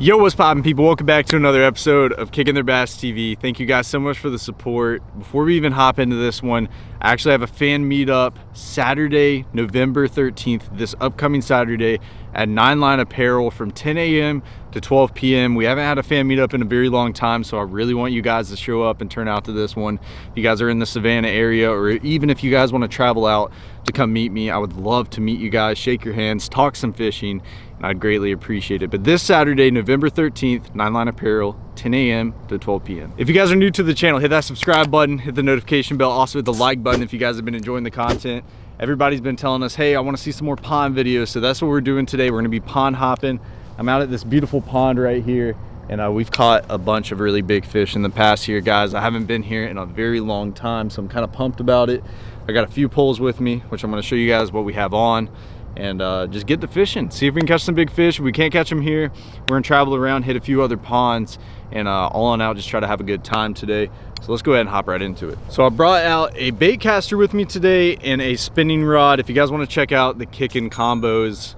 Yo, what's poppin' people? Welcome back to another episode of Kicking Their Bass TV. Thank you guys so much for the support. Before we even hop into this one, I actually have a fan meetup Saturday, November 13th, this upcoming Saturday at Nine Line Apparel from 10 a.m. to 12 p.m. We haven't had a fan meetup in a very long time, so I really want you guys to show up and turn out to this one. If you guys are in the Savannah area, or even if you guys want to travel out to come meet me, I would love to meet you guys, shake your hands, talk some fishing, I'd greatly appreciate it. But this Saturday, November 13th, Nine Line Apparel, 10 a.m. to 12 p.m. If you guys are new to the channel, hit that subscribe button, hit the notification bell, also hit the like button if you guys have been enjoying the content. Everybody's been telling us, hey, I wanna see some more pond videos, so that's what we're doing today. We're gonna be pond hopping. I'm out at this beautiful pond right here, and uh, we've caught a bunch of really big fish in the past year, guys. I haven't been here in a very long time, so I'm kind of pumped about it. I got a few poles with me, which I'm gonna show you guys what we have on and uh, just get to fishing. See if we can catch some big fish. If we can't catch them here, we're gonna travel around, hit a few other ponds, and uh, all on out, just try to have a good time today. So let's go ahead and hop right into it. So I brought out a bait caster with me today and a spinning rod. If you guys wanna check out the kicking combos,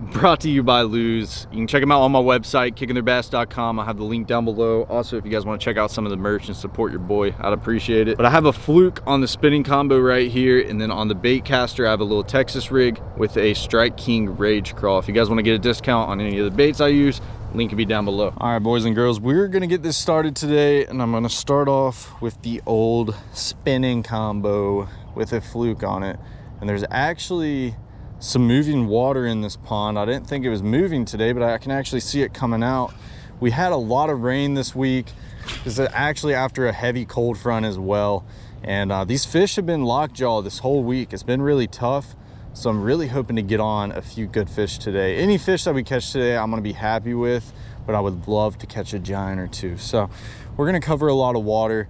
brought to you by Lew's. You can check them out on my website, kickingtheirbass.com. I have the link down below. Also, if you guys want to check out some of the merch and support your boy, I'd appreciate it. But I have a fluke on the spinning combo right here. And then on the bait caster, I have a little Texas rig with a Strike King Rage Craw. If you guys want to get a discount on any of the baits I use, link will be down below. All right, boys and girls, we're going to get this started today. And I'm going to start off with the old spinning combo with a fluke on it. And there's actually some moving water in this pond. I didn't think it was moving today, but I can actually see it coming out. We had a lot of rain this week. This is actually after a heavy cold front as well. And uh, these fish have been lockjaw this whole week. It's been really tough. So I'm really hoping to get on a few good fish today. Any fish that we catch today, I'm gonna be happy with, but I would love to catch a giant or two. So we're gonna cover a lot of water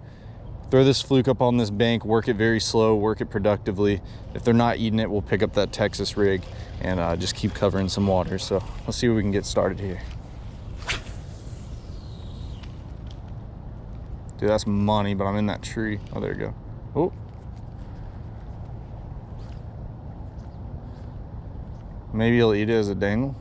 throw this fluke up on this bank, work it very slow, work it productively. If they're not eating it, we'll pick up that Texas rig and uh, just keep covering some water. So let's see what we can get started here. Dude, that's money, but I'm in that tree. Oh, there you go. Oh. Maybe he'll eat it as a dangle.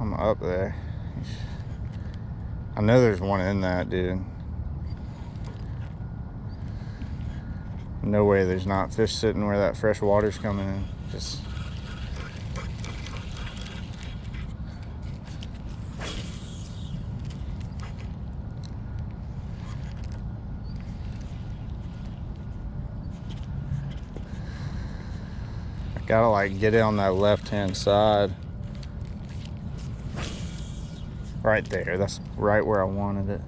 Up there. I know there's one in that, dude. No way there's not fish sitting where that fresh water's coming in. Just gotta like get it on that left hand side Right there, that's right where I wanted it.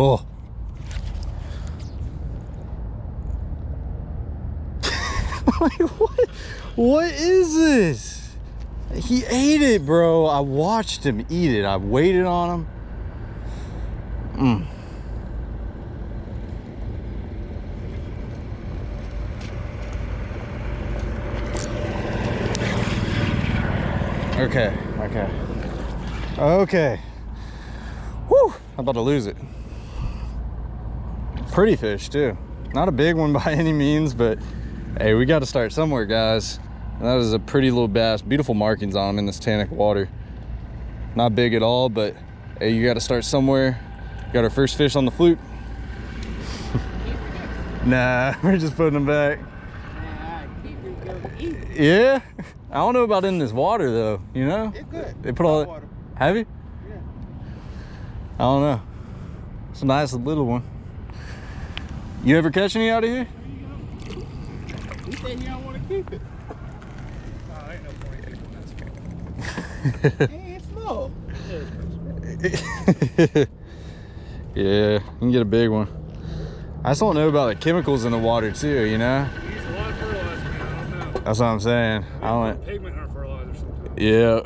Oh. like, what? What is this? He ate it, bro. I watched him eat it. I waited on him. Mm. Okay, okay. Okay. Whew, I'm about to lose it pretty fish too. Not a big one by any means, but hey, we got to start somewhere, guys. That is a pretty little bass. Beautiful markings on them in this tannic water. Not big at all, but hey, you got to start somewhere. Got our first fish on the fluke. nah, we're just putting them back. Yeah, I don't know about in this water though. You know, it's good. They put all. Water. Have you? Yeah. I don't know. It's a nice little one. You ever catch any out of here? He said he don't want to keep it. Oh, ain't no point keeping that small. Hey, it's small. yeah, you can get a big one. I just don't know about the chemicals in the water too, you know? A lot of fertilizer, man. I don't know. That's what I'm saying. I don't, Pigment in our fertilizer sometimes. yeah.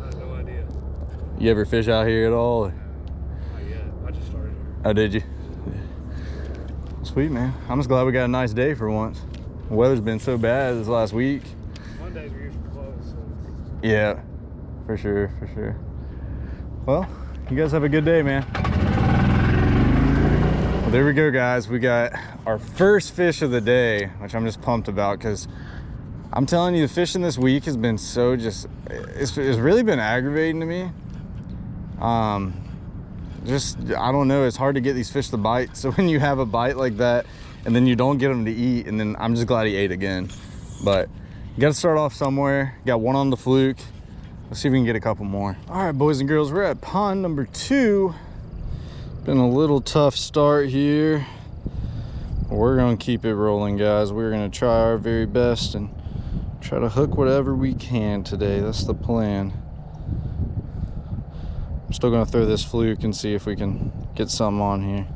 I have no idea. You ever fish out here at all? Not yet. I just started here. Oh, did you? Sweet, man. I'm just glad we got a nice day for once. The weather's been so bad this last week. Mondays are usually closed, so Yeah, for sure, for sure. Well, you guys have a good day, man. Well, there we go, guys. We got our first fish of the day, which I'm just pumped about because I'm telling you, the fishing this week has been so just, it's, it's really been aggravating to me. Um, just, I don't know, it's hard to get these fish to bite. So when you have a bite like that and then you don't get them to eat, and then I'm just glad he ate again. But you got to start off somewhere. Got one on the fluke. Let's see if we can get a couple more. All right, boys and girls, we're at pond number two. Been a little tough start here. We're gonna keep it rolling, guys. We're gonna try our very best and try to hook whatever we can today. That's the plan. I'm still gonna throw this fluke and see if we can get something on here.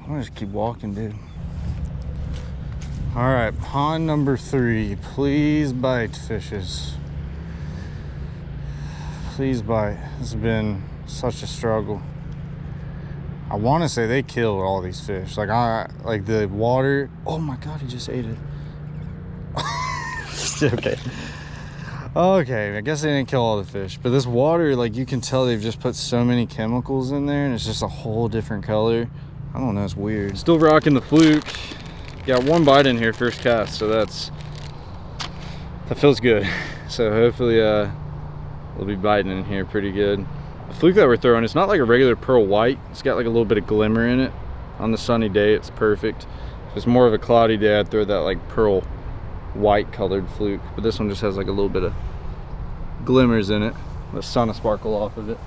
I'm gonna just keep walking, dude. All right, pond number three. Please bite, fishes. Please bite. It's been such a struggle. I want to say they killed all these fish. Like I, like the water. Oh my god, he just ate it. okay. Okay, I guess they didn't kill all the fish, but this water, like you can tell, they've just put so many chemicals in there, and it's just a whole different color. I don't know, it's weird. Still rocking the fluke. Got one bite in here first cast, so that's that feels good. So hopefully, uh, we'll be biting in here pretty good. Fluke that we're throwing, it's not like a regular pearl white. It's got like a little bit of glimmer in it. On the sunny day, it's perfect. If it's more of a cloudy day, I'd throw that like pearl white colored fluke. But this one just has like a little bit of glimmers in it. The sun will sparkle off of it.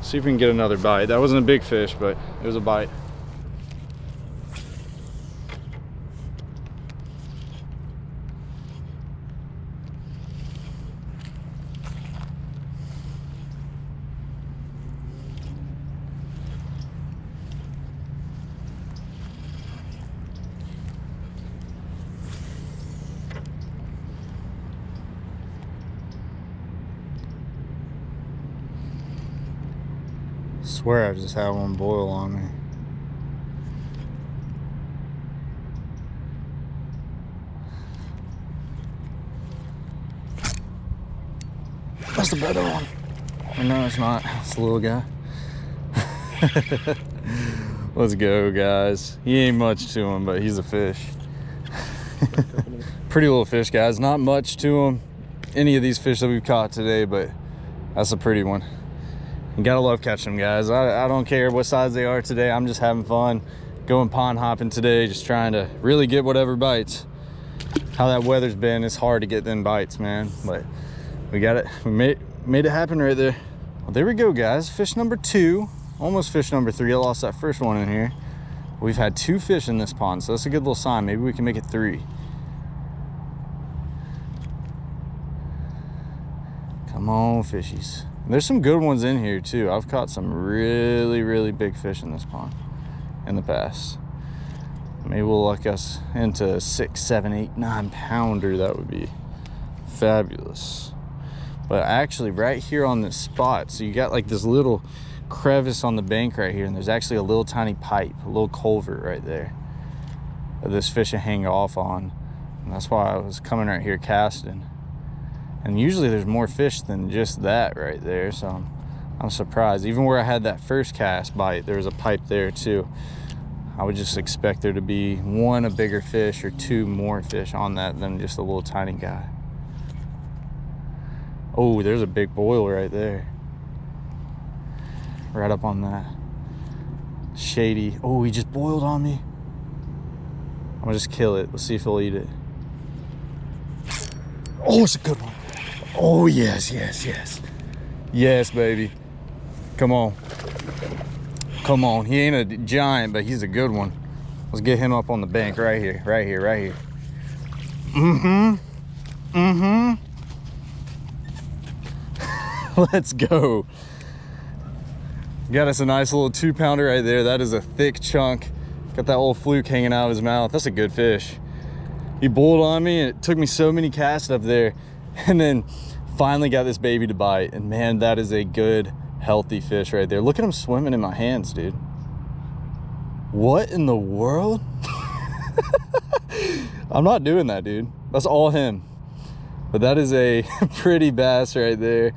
See if we can get another bite. That wasn't a big fish, but it was a bite. Swear I just had one boil on me. That's the better one. Or no, it's not. It's the little guy. Let's go, guys. He ain't much to him, but he's a fish. Pretty little fish, guys. Not much to him. Any of these fish that we've caught today, but that's a pretty one. Gotta love catching them, guys. I, I don't care what size they are today. I'm just having fun going pond hopping today, just trying to really get whatever bites. How that weather's been, it's hard to get them bites, man. But we got it. We made, made it happen right there. Well, there we go, guys. Fish number two. Almost fish number three. I lost that first one in here. We've had two fish in this pond, so that's a good little sign. Maybe we can make it three. Come on, fishies. There's some good ones in here too. I've caught some really, really big fish in this pond in the past. Maybe we'll luck us into a six, seven, eight, nine pounder. That would be fabulous. But actually right here on this spot, so you got like this little crevice on the bank right here, and there's actually a little tiny pipe, a little culvert right there that this fish will hang off on. And that's why I was coming right here casting and usually there's more fish than just that right there so I'm, I'm, surprised. Even where I had that first cast bite there was a pipe there too. I would just expect there to be one a bigger fish or two more fish on that than just a little tiny guy. Oh there's a big boil right there. Right up on that shady oh he just boiled on me. I'm gonna just kill it. Let's see if he'll eat it. Oh it's a good one Oh, yes, yes, yes. Yes, baby. Come on. Come on. He ain't a giant, but he's a good one. Let's get him up on the bank right here, right here, right here. Mm-hmm. Mm-hmm. Let's go. Got us a nice little two pounder right there. That is a thick chunk. Got that old fluke hanging out of his mouth. That's a good fish. He bulled on me and it took me so many casts up there. And then finally got this baby to bite. And man, that is a good, healthy fish right there. Look at him swimming in my hands, dude. What in the world? I'm not doing that, dude. That's all him. But that is a pretty bass right there.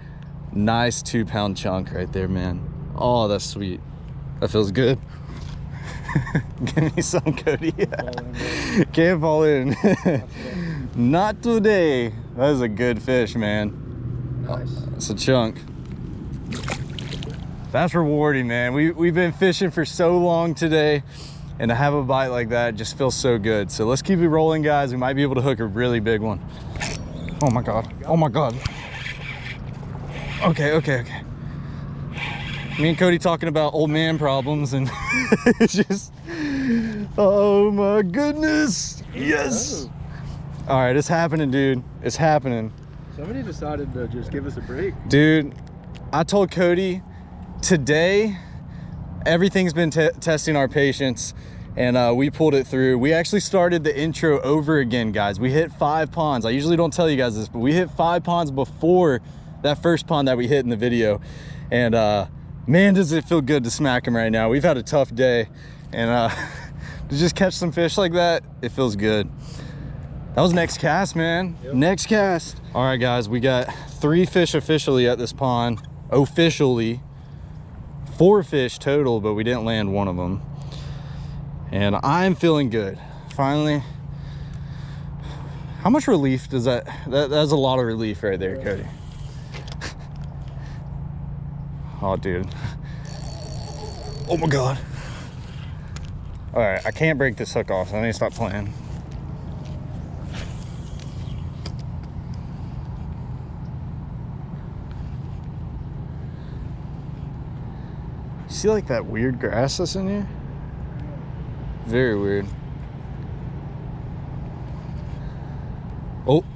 Nice two pound chunk right there, man. Oh, that's sweet. That feels good. Give me some, Cody. Can't fall in. Not today. That is a good fish, man. Nice. Uh, it's a chunk. That's rewarding, man. We, we've been fishing for so long today and to have a bite like that just feels so good. So let's keep it rolling, guys. We might be able to hook a really big one. Oh my God. Oh my God. Okay, okay, okay. Me and Cody talking about old man problems and it's just, oh my goodness. Yes. Oh, All right, it's happening, dude. It's happening. somebody decided to just give us a break. Dude, I told Cody today everything's been te- testing our patience and uh, we pulled it through. We actually started the intro over again, guys. We hit five ponds. I usually don't tell you guys this, but we hit five ponds before that first pond that we hit in the video. And uh, man, does it feel good to smack him right now. We've had a tough day and uh, to just catch some fish like that, it feels good. That was next cast, man. Yep. Next cast. All right, guys, we got three fish officially at this pond. Officially. Four fish total, but we didn't land one of them. And I'm feeling good. Finally. How much relief does that, that that's a lot of relief right there, Cody. Oh, dude. Oh my God. All right, I can't break this hook off, so I need to stop playing. See like that weird grass that's in here? Very weird. Oh.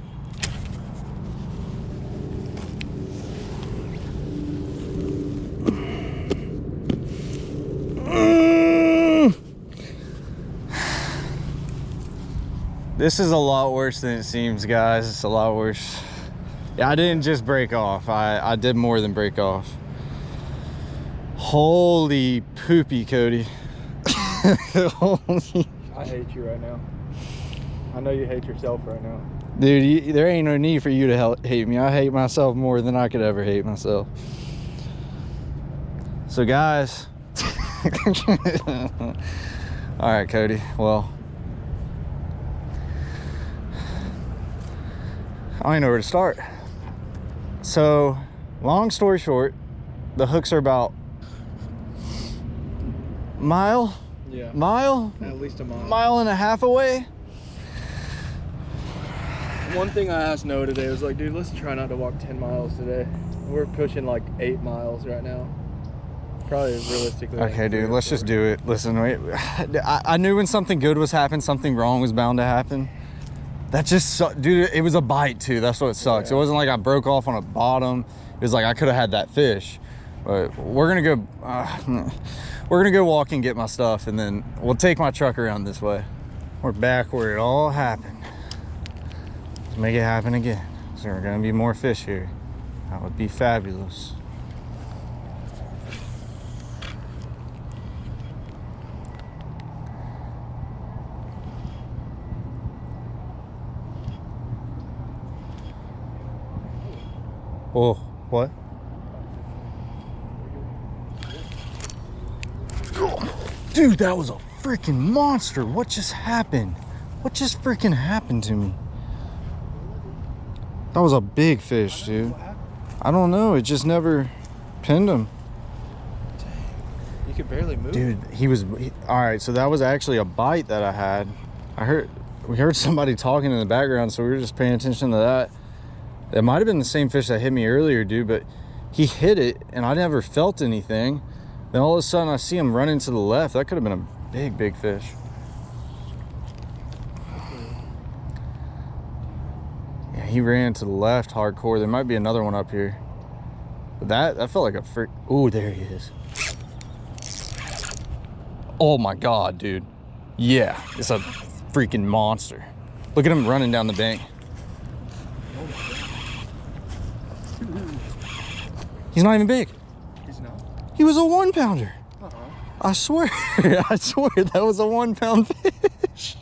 This is a lot worse than it seems, guys. It's a lot worse. Yeah, I didn't just break off. I, I did more than break off. Holy poopy, Cody. Holy- I hate you right now. I know you hate yourself right now. Dude, you, there ain't no need for you to hate me. I hate myself more than I could ever hate myself. So, guys. All right, Cody. Well, I don't know where to start. So, long story short, the hooks are about mile, Yeah. mile, At least a mile. mile and a half away. One thing I asked Noah today was like, dude, let's try not to walk 10 miles today. We're pushing like eight miles right now. Probably realistically. Okay, three dude, let's just do it. Listen, wait, I, I knew when something good was happening, something wrong was bound to happen. That just, su- dude, it was a bite too. That's what sucks. It wasn't like I broke off on a bottom. It was like I could have had that fish. But we're gonna go, uh, we're gonna go walk and get my stuff, and then we'll take my truck around this way. We're back where it all happened. Let's make it happen again. So are gonna be more fish here. That would be fabulous. Oh, what? Dude, that was a freaking monster. What just happened? What just freaking happened to me? That was a big fish, dude. I don't know. It just never pinned him. You could barely move. Dude, he was he- all right. So that was actually a bite that I had. I heard we heard somebody talking in the background, so we were just paying attention to that. It might have been the same fish that hit me earlier, dude, but he hit it and I never felt anything. Then all of a sudden I see him running to the left. That could have been a big, big fish. Yeah, he ran to the left hardcore. There might be another one up here. But that, that felt like a freak. Oh, there he is. Oh my God, dude. Yeah, it's a freaking monster. Look at him running down the bank. He's not even big. He was a one pounder. Uh-huh. I swear, I swear that was a one pound fish.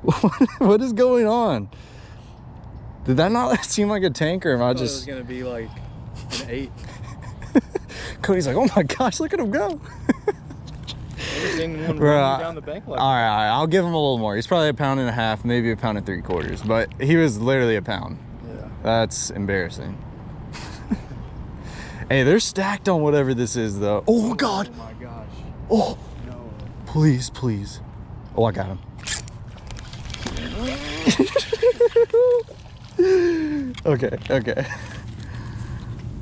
what, what is going on? Did that not seem like a tank or am I I thought it was just... gonna be like an eight. Cody's like, oh my gosh, look at him go. Never seen one Bruh, running down the bank like all right, all right, I'll give him a little more. He's probably a pound and a half, maybe a pound and three quarters, but he was literally a pound. Yeah. That's embarrassing. Hey, they're stacked on whatever this is though. Oh God. Oh my gosh. Oh, No. please, please. Oh, I got him. okay, okay.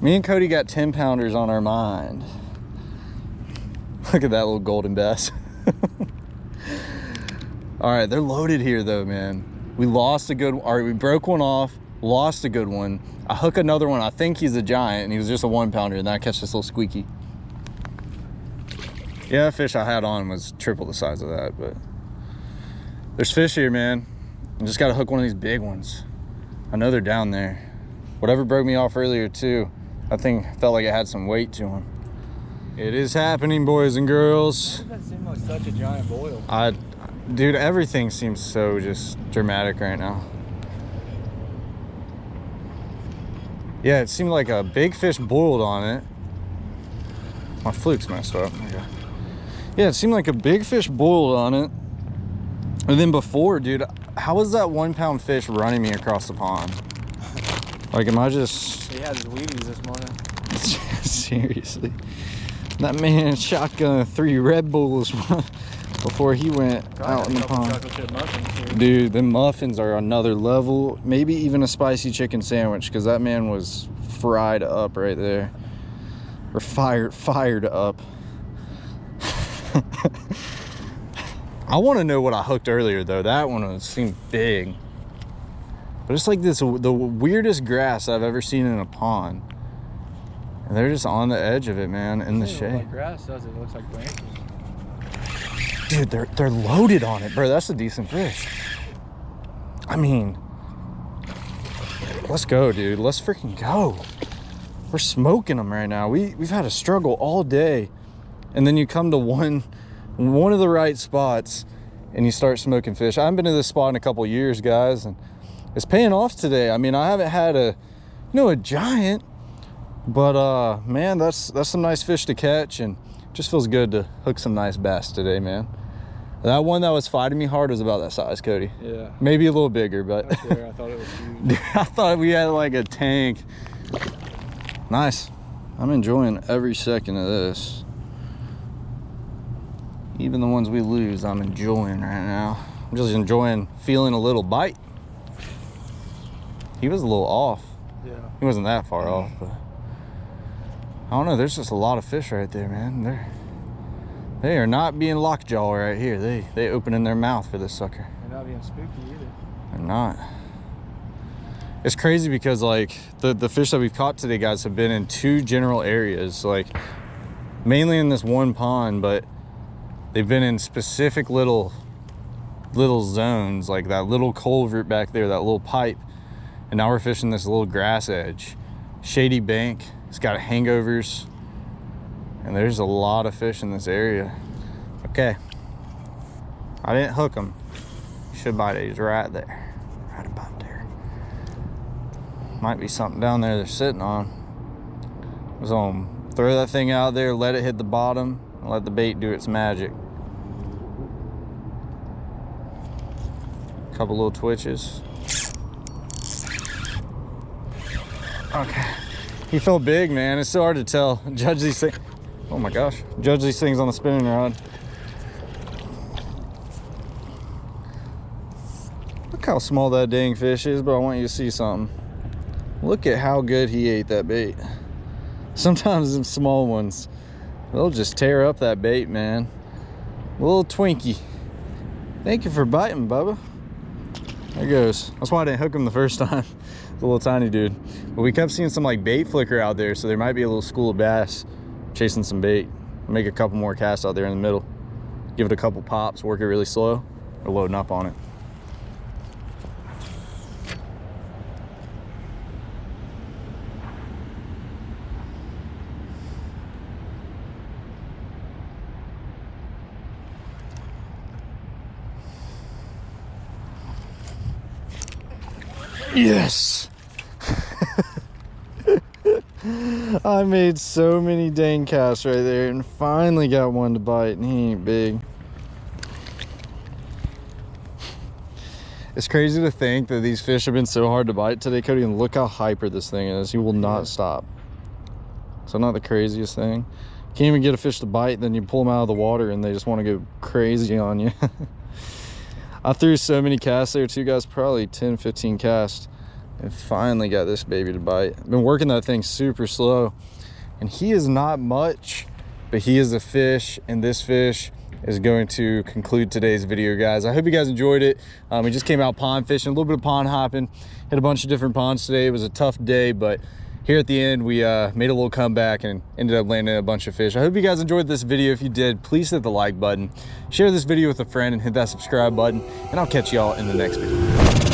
Me and Cody got 10 pounders on our mind. Look at that little golden bass. All right, they're loaded here though, man. We lost a good, all right, we broke one off, lost a good one. I hook another one. I think he's a giant and he was just a one pounder and then I catch this little squeaky. Yeah, that fish I had on was triple the size of that, but there's fish here, man. I just got to hook one of these big ones. I know they're down there. Whatever broke me off earlier too, I think felt like it had some weight to him. It is happening, boys and girls. That seemed like such a giant boil. I, dude, everything seems so just dramatic right now. Yeah, it seemed like a big fish boiled on it. My fluke's messed up. Okay. Yeah, it seemed like a big fish boiled on it. And then before, dude, how was that one pound fish running me across the pond? Like, am I just He had his Wheaties this morning. seriously? That man shotgun three Red Bulls before he went out in the pond. chocolate chip muffins here. Dude, the muffins are another level. Maybe even a spicy chicken sandwich because that man was fried up right there. Or fired, fired up. I want to know what I hooked earlier though. That one seemed big. But it's like this, the weirdest grass I've ever seen in a pond. And they're just on the edge of it, man, in the shade. Like grass does it? It looks like branches. Dude, they're they're loaded on it, bro. That's a decent fish. I mean, let's go, dude. Let's freaking go. We're smoking them right now. We we've had a struggle all day, and then you come to one one of the right spots, and you start smoking fish. I haven't been to this spot in a couple years, guys, and it's paying off today. I mean, I haven't had a you know a giant, but uh, man, that's that's some nice fish to catch, and just feels good to hook some nice bass today, man. That one that was fighting me hard was about that size, Cody. Yeah. Maybe a little bigger, but I swear, I thought it was huge. I thought we had like a tank. Nice. I'm enjoying every second of this. Even the ones we lose, I'm enjoying right now. I'm just enjoying feeling a little bite. He was a little off. Yeah. He wasn't that far off, but I don't know. There's just a lot of fish right there, man. They're they are not being lockjaw right here. They they opening their mouth for this sucker. They're not being spooky either. They're not. It's crazy because like the the fish that we've caught today, guys, have been in two general areas, like mainly in this one pond, but they've been in specific little little zones, like that little culvert back there, that little pipe, and now we're fishing this little grass edge, shady bank. It's got hangovers, and there's a lot of fish in this area. Okay, I didn't hook them. Should bite it. He's right there. Right about there. Might be something down there they're sitting on. So um, throw that thing out there, let it hit the bottom, and let the bait do its magic. Couple little twitches. Okay. He felt big, man. It's so hard to tell. Judge these things. Oh my gosh. Judge these things on the spinning rod. Look how small that dang fish is, but I want you to see something. Look at how good he ate that bait. Sometimes them small ones, they'll just tear up that bait, man. Little Twinkie. Thank you for biting, Bubba. There goes. That's why I didn't hook him the first time. A little tiny dude. But we kept seeing some like bait flicker out there, so there might be a little school of bass chasing some bait. Make a couple more casts out there in the middle. Give it a couple pops, work it really slow. We're loading up on it. Yes. I made so many dang casts right there and finally got one to bite and he ain't big. It's crazy to think that these fish have been so hard to bite today, Cody, and look how hyper this thing is. He will not stop. So not the craziest thing. Can't even get a fish to bite, then you pull them out of the water and they just want to go crazy on you. I threw so many casts there too, guys, probably 10, 15 casts. And finally got this baby to bite. I've been working that thing super slow. And he is not much, but he is a fish. And this fish is going to conclude today's video, guys. I hope you guys enjoyed it. Um, we just came out pond fishing, a little bit of pond hopping. Hit a bunch of different ponds today. It was a tough day, but here at the end, we uh, made a little comeback and ended up landing a bunch of fish. I hope you guys enjoyed this video. If you did, please hit the like button. Share this video with a friend and hit that subscribe button. And I'll catch y'all in the next video.